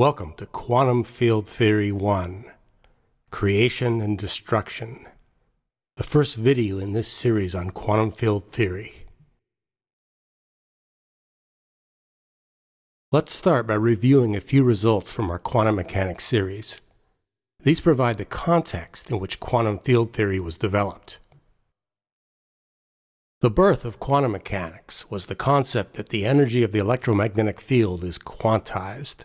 Welcome to Quantum Field Theory 1 Creation and Destruction, the first video in this series on quantum field theory. Let's start by reviewing a few results from our quantum mechanics series. These provide the context in which quantum field theory was developed. The birth of quantum mechanics was the concept that the energy of the electromagnetic field is quantized.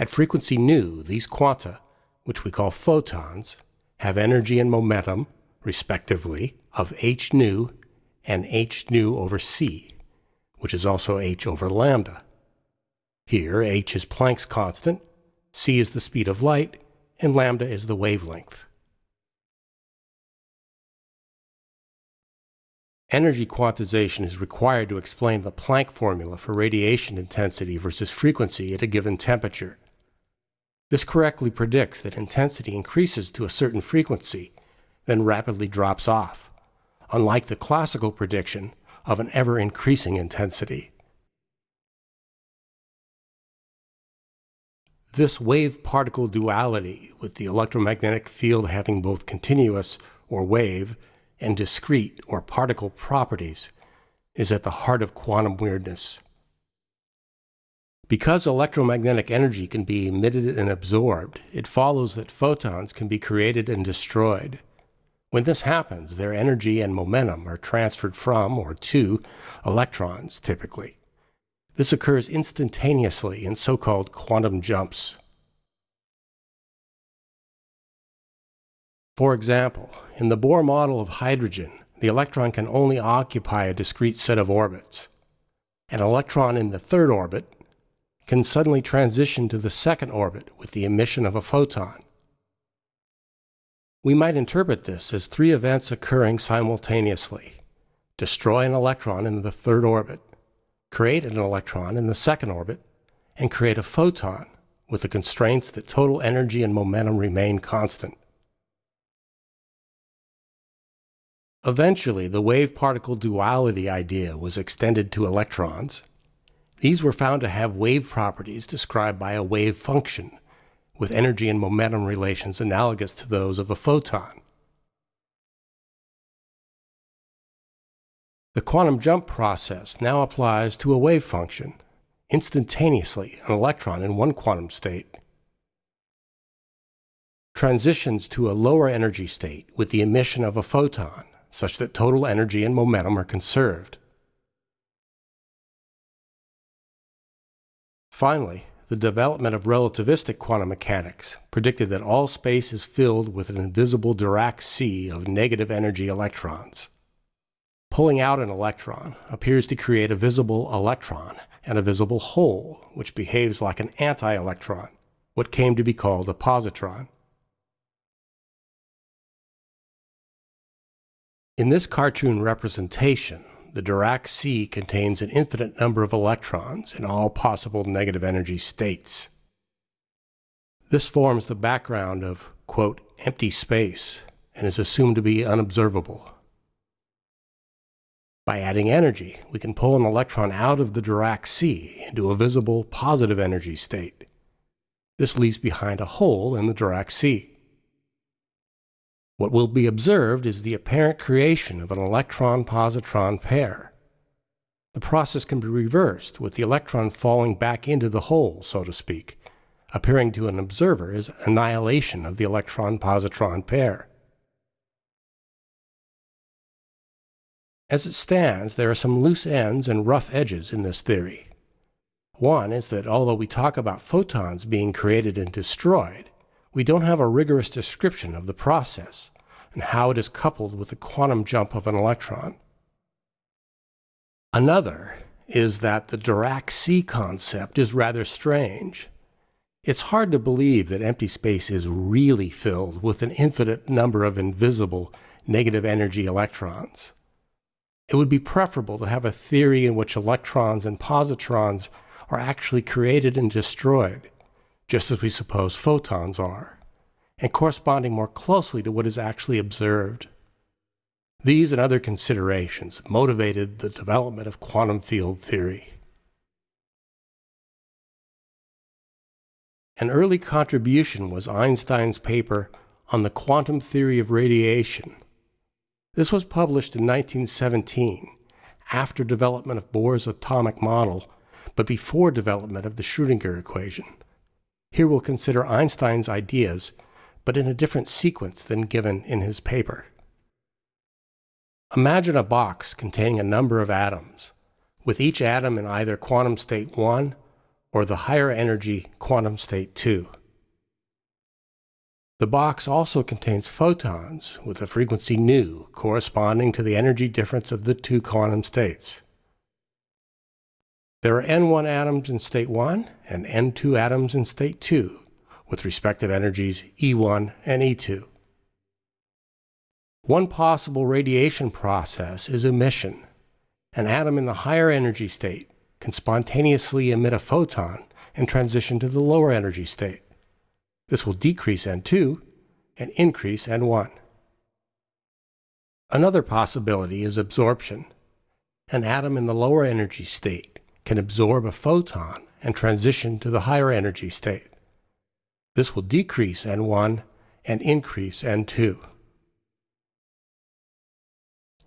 At frequency nu, these quanta, which we call photons, have energy and momentum, respectively, of h nu and h nu over c, which is also h over lambda. Here, h is Planck's constant, c is the speed of light, and lambda is the wavelength. Energy quantization is required to explain the Planck formula for radiation intensity versus frequency at a given temperature. This correctly predicts that intensity increases to a certain frequency, then rapidly drops off, unlike the classical prediction of an ever-increasing intensity. This wave-particle duality, with the electromagnetic field having both continuous, or wave, and discrete, or particle properties, is at the heart of quantum weirdness. Because electromagnetic energy can be emitted and absorbed, it follows that photons can be created and destroyed. When this happens, their energy and momentum are transferred from or to electrons, typically. This occurs instantaneously in so-called quantum jumps. For example, in the Bohr model of hydrogen, the electron can only occupy a discrete set of orbits. An electron in the third orbit can suddenly transition to the second orbit with the emission of a photon. We might interpret this as three events occurring simultaneously. Destroy an electron in the third orbit, create an electron in the second orbit, and create a photon with the constraints that total energy and momentum remain constant. Eventually, the wave-particle duality idea was extended to electrons, these were found to have wave properties described by a wave function, with energy and momentum relations analogous to those of a photon. The quantum jump process now applies to a wave function, instantaneously an electron in one quantum state transitions to a lower energy state with the emission of a photon, such that total energy and momentum are conserved. Finally, the development of relativistic quantum mechanics predicted that all space is filled with an invisible Dirac sea of negative energy electrons. Pulling out an electron appears to create a visible electron and a visible hole, which behaves like an anti-electron, what came to be called a positron. In this cartoon representation, the Dirac sea contains an infinite number of electrons in all possible negative energy states. This forms the background of, quote, empty space and is assumed to be unobservable. By adding energy, we can pull an electron out of the Dirac sea into a visible positive energy state. This leaves behind a hole in the Dirac sea. What will be observed is the apparent creation of an electron-positron pair. The process can be reversed, with the electron falling back into the hole, so to speak, appearing to an observer as annihilation of the electron-positron pair. As it stands, there are some loose ends and rough edges in this theory. One is that although we talk about photons being created and destroyed, we don't have a rigorous description of the process and how it is coupled with the quantum jump of an electron. Another is that the Dirac sea concept is rather strange. It's hard to believe that empty space is really filled with an infinite number of invisible negative energy electrons. It would be preferable to have a theory in which electrons and positrons are actually created and destroyed, just as we suppose photons are, and corresponding more closely to what is actually observed. These and other considerations motivated the development of quantum field theory. An early contribution was Einstein's paper on the quantum theory of radiation. This was published in 1917, after development of Bohr's atomic model, but before development of the Schrödinger equation. Here we'll consider Einstein's ideas, but in a different sequence than given in his paper. Imagine a box containing a number of atoms, with each atom in either quantum state 1 or the higher energy quantum state 2. The box also contains photons with a frequency nu corresponding to the energy difference of the two quantum states. There are N1 atoms in state 1 and N2 atoms in state 2 with respective energies E1 and E2. One possible radiation process is emission. An atom in the higher energy state can spontaneously emit a photon and transition to the lower energy state. This will decrease N2 and increase N1. Another possibility is absorption. An atom in the lower energy state can absorb a photon and transition to the higher energy state. This will decrease N1 and increase N2.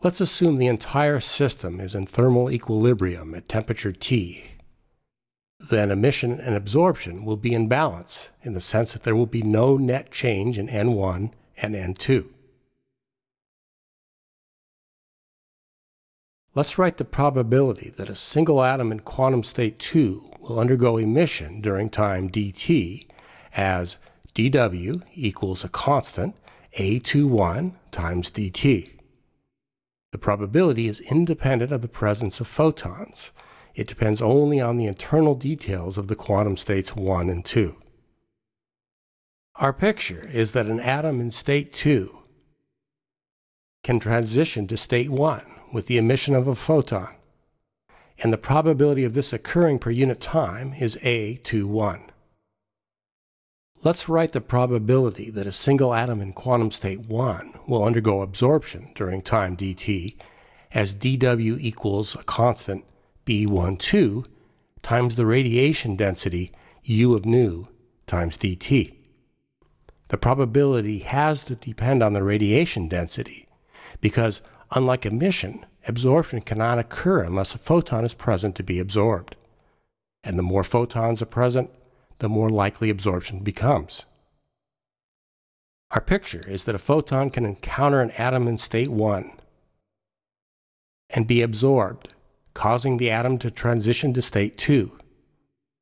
Let's assume the entire system is in thermal equilibrium at temperature T then emission and absorption will be in balance in the sense that there will be no net change in N1 and N2. Let's write the probability that a single atom in quantum state 2 will undergo emission during time dt as dw equals a constant A21 times dt. The probability is independent of the presence of photons, it depends only on the internal details of the quantum states 1 and 2. Our picture is that an atom in state 2 can transition to state 1 with the emission of a photon, and the probability of this occurring per unit time is A21. Let's write the probability that a single atom in quantum state 1 will undergo absorption during time dt as dw equals a constant B12 times the radiation density U of nu times dt. The probability has to depend on the radiation density because, unlike emission, absorption cannot occur unless a photon is present to be absorbed. And the more photons are present, the more likely absorption becomes. Our picture is that a photon can encounter an atom in state 1 and be absorbed causing the atom to transition to state 2.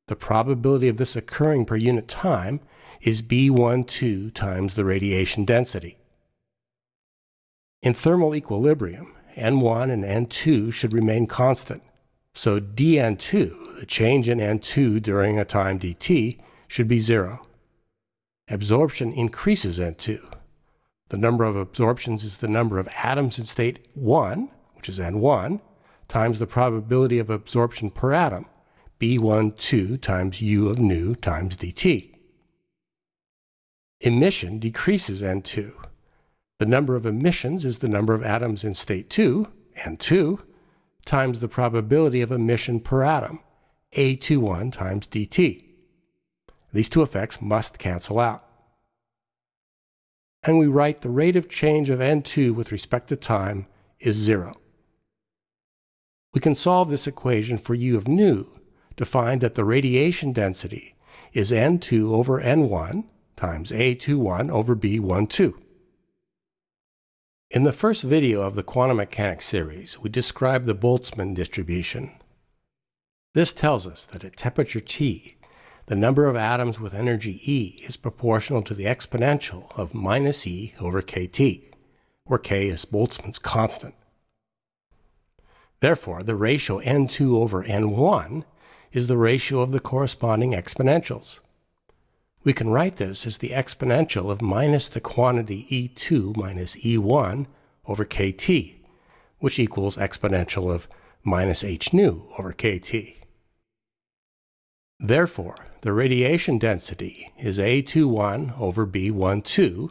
The probability of this occurring per unit time is B12 times the radiation density. In thermal equilibrium, N1 and N2 should remain constant, so dN2, the change in N2 during a time dt, should be zero. Absorption increases N2. The number of absorptions is the number of atoms in state 1, which is N1, times the probability of absorption per atom, B12 times U of nu times dt. Emission decreases N2. The number of emissions is the number of atoms in state 2, N2, times the probability of emission per atom, A21 times dt. These two effects must cancel out. And we write the rate of change of N2 with respect to time is zero. We can solve this equation for U of nu to find that the radiation density is N2 over N1 times A21 over B12. In the first video of the quantum mechanics series, we described the Boltzmann distribution. This tells us that at temperature T, the number of atoms with energy E is proportional to the exponential of minus E over kT, where K is Boltzmann's constant. Therefore, the ratio n2 over n1 is the ratio of the corresponding exponentials. We can write this as the exponential of minus the quantity e2 minus e1 over kt, which equals exponential of minus h nu over kt. Therefore, the radiation density is A21 over B12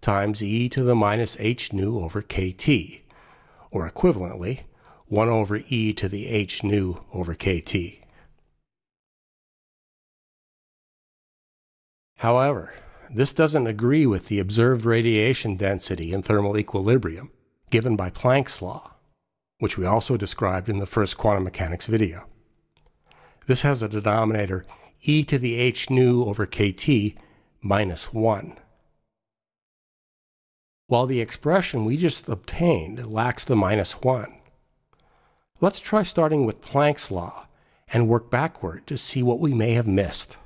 times e to the minus h nu over kt, or equivalently, 1 over e to the h nu over kt. However, this doesn't agree with the observed radiation density in thermal equilibrium given by Planck's law, which we also described in the first quantum mechanics video. This has a denominator e to the h nu over kT minus 1. While the expression we just obtained lacks the minus 1. Let's try starting with Planck's law and work backward to see what we may have missed.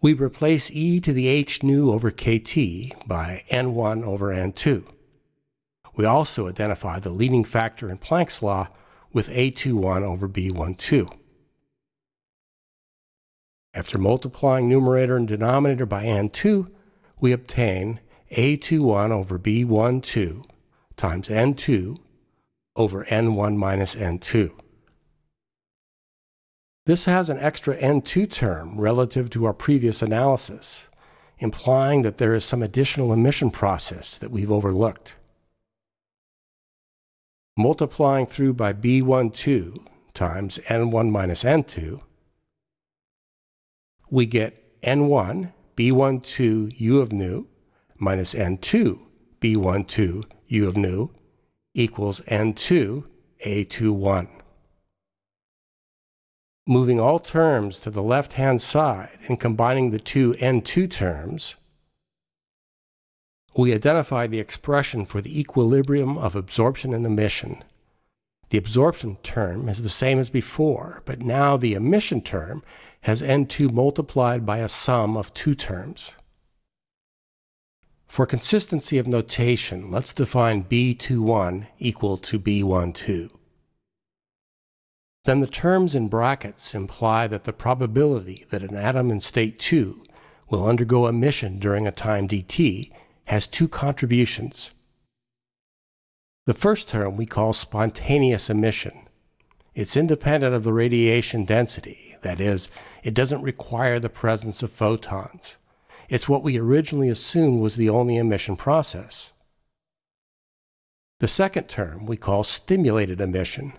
We replace e to the h nu over kt by n1 over n2. We also identify the leading factor in Planck's law with a21 over b12. After multiplying numerator and denominator by n2, we obtain a21 over b12 times n2 over n1 minus n2. This has an extra N2 term relative to our previous analysis, implying that there is some additional emission process that we've overlooked. Multiplying through by B12 times N1 minus N2, we get N1 B12 U of nu minus N2 B12 U of nu equals N2 A21 moving all terms to the left-hand side and combining the two N2 terms, we identify the expression for the equilibrium of absorption and emission. The absorption term is the same as before, but now the emission term has N2 multiplied by a sum of two terms. For consistency of notation, let's define B21 equal to B12 then the terms in brackets imply that the probability that an atom in state 2 will undergo emission during a time dt has two contributions. The first term we call spontaneous emission. It's independent of the radiation density, that is, it doesn't require the presence of photons. It's what we originally assumed was the only emission process. The second term we call stimulated emission.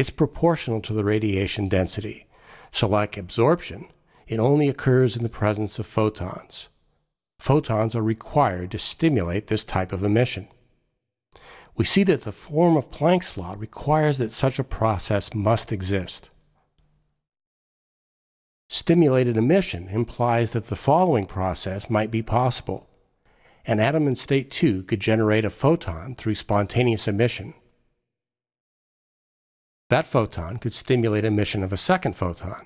It's proportional to the radiation density. So like absorption, it only occurs in the presence of photons. Photons are required to stimulate this type of emission. We see that the form of Planck's law requires that such a process must exist. Stimulated emission implies that the following process might be possible. An atom in state 2 could generate a photon through spontaneous emission. That photon could stimulate emission of a second photon.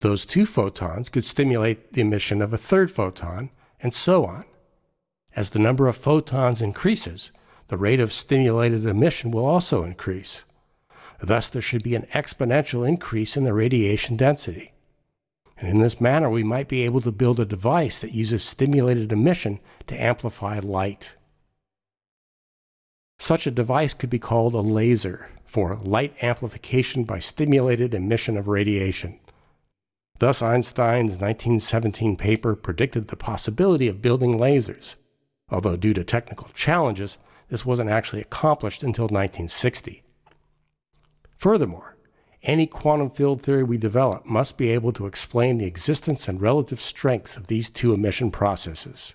Those two photons could stimulate the emission of a third photon, and so on. As the number of photons increases, the rate of stimulated emission will also increase. Thus, there should be an exponential increase in the radiation density. And in this manner, we might be able to build a device that uses stimulated emission to amplify light. Such a device could be called a laser for light amplification by stimulated emission of radiation. Thus, Einstein's 1917 paper predicted the possibility of building lasers, although due to technical challenges, this wasn't actually accomplished until 1960. Furthermore, any quantum field theory we develop must be able to explain the existence and relative strengths of these two emission processes.